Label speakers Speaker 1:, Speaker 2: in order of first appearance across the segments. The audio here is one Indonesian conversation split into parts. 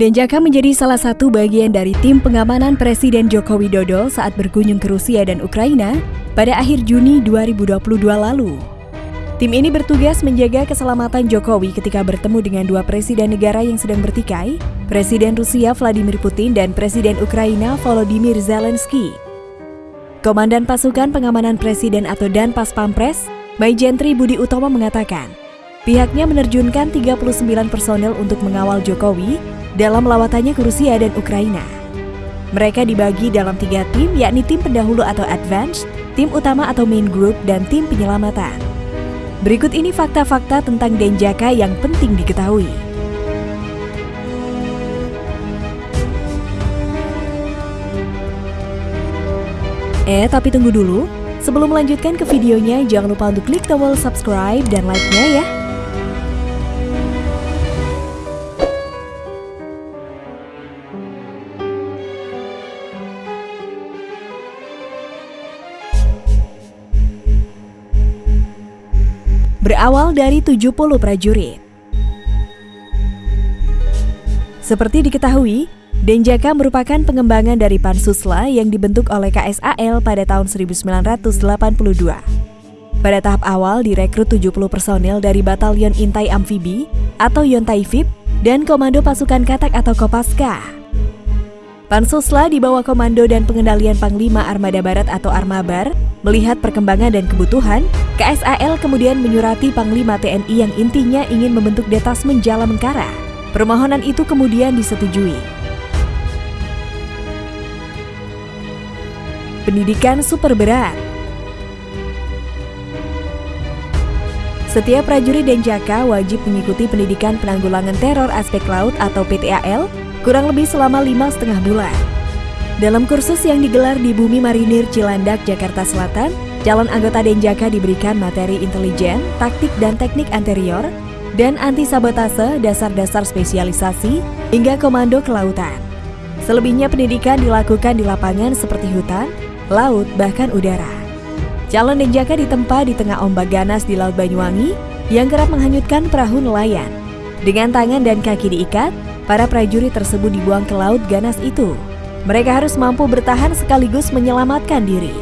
Speaker 1: Denjaka menjadi salah satu bagian dari tim pengamanan Presiden Joko Widodo saat berkunjung ke Rusia dan Ukraina pada akhir Juni 2022 lalu. Tim ini bertugas menjaga keselamatan Jokowi ketika bertemu dengan dua presiden negara yang sedang bertikai, Presiden Rusia Vladimir Putin dan Presiden Ukraina Volodymyr Zelensky. Komandan Pasukan Pengamanan Presiden atau Danpas Pampres, Maijentri Budi Utomo mengatakan, pihaknya menerjunkan 39 personel untuk mengawal Jokowi dalam lawatannya ke Rusia dan Ukraina. Mereka dibagi dalam tiga tim, yakni tim pendahulu atau advance, tim utama atau main group, dan tim penyelamatan. Berikut ini fakta-fakta tentang Denjaka yang penting diketahui. Eh, tapi tunggu dulu. Sebelum melanjutkan ke videonya, jangan lupa untuk klik tombol subscribe dan like-nya ya. Berawal dari 70 prajurit. Seperti diketahui, Denjaka merupakan pengembangan dari Pansusla yang dibentuk oleh KSAL pada tahun 1982. Pada tahap awal direkrut 70 personel dari Batalion Intai Amfibi atau Yontaifib dan Komando Pasukan Katak atau Kopaska. Pansusla di bawah komando dan pengendalian Panglima Armada Barat atau Armabar, melihat perkembangan dan kebutuhan, KSAL kemudian menyurati Panglima TNI yang intinya ingin membentuk detasmen Jala Mengkara. Permohonan itu kemudian disetujui. Pendidikan super berat Setiap prajurit Denjaka wajib mengikuti pendidikan penanggulangan teror aspek laut atau PTAL kurang lebih selama lima setengah bulan. Dalam kursus yang digelar di Bumi Marinir Cilandak, Jakarta Selatan, calon anggota Denjaka diberikan materi intelijen, taktik dan teknik anterior, dan anti-sabotase, dasar-dasar spesialisasi, hingga komando kelautan. Selebihnya pendidikan dilakukan di lapangan seperti hutan, laut, bahkan udara. Calon Denjaka ditempa di tengah ombak ganas di Laut Banyuwangi yang kerap menghanyutkan perahu nelayan. Dengan tangan dan kaki diikat, para prajurit tersebut dibuang ke laut ganas itu. Mereka harus mampu bertahan sekaligus menyelamatkan diri.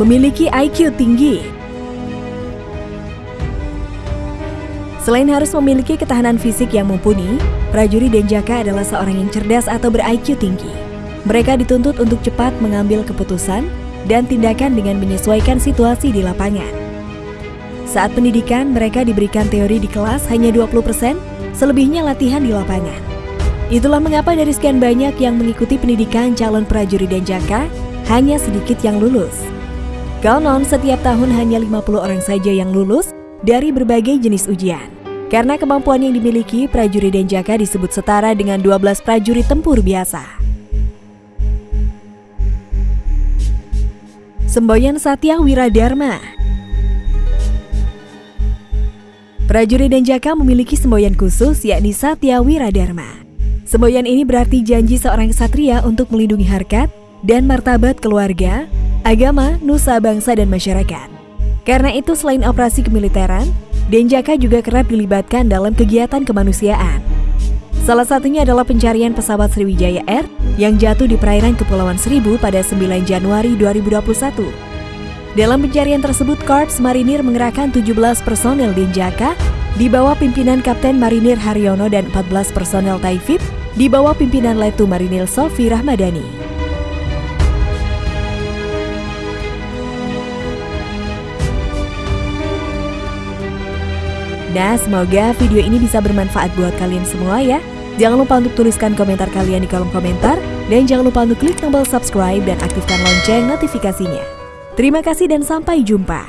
Speaker 1: Memiliki IQ tinggi Selain harus memiliki ketahanan fisik yang mumpuni, prajurit Denjaka adalah seorang yang cerdas atau ber-IQ tinggi. Mereka dituntut untuk cepat mengambil keputusan dan tindakan dengan menyesuaikan situasi di lapangan. Saat pendidikan, mereka diberikan teori di kelas hanya 20%, selebihnya latihan di lapangan. Itulah mengapa dari sekian banyak yang mengikuti pendidikan calon prajurit Denjaka, hanya sedikit yang lulus. Konon, setiap tahun hanya 50 orang saja yang lulus dari berbagai jenis ujian. Karena kemampuan yang dimiliki, prajurit Denjaka disebut setara dengan 12 prajurit tempur biasa. Semboyan Satya Wiradharma Prajurit Denjaka memiliki semboyan khusus yakni Satya Wiradharma. Semboyan ini berarti janji seorang kesatria untuk melindungi harkat dan martabat keluarga, agama, nusa bangsa dan masyarakat. Karena itu selain operasi kemiliteran, Denjaka juga kerap dilibatkan dalam kegiatan kemanusiaan. Salah satunya adalah pencarian pesawat Sriwijaya Air yang jatuh di perairan Kepulauan Seribu pada 9 Januari 2021. Dalam pencarian tersebut, Korps Marinir mengerahkan 17 personel Denjaka di bawah pimpinan Kapten Marinir Haryono dan 14 personel Taifib di bawah pimpinan Letu Marinir Sofi Rahmadani. Nah, semoga video ini bisa bermanfaat buat kalian semua ya. Jangan lupa untuk tuliskan komentar kalian di kolom komentar, dan jangan lupa untuk klik tombol subscribe dan aktifkan lonceng notifikasinya. Terima kasih dan sampai jumpa.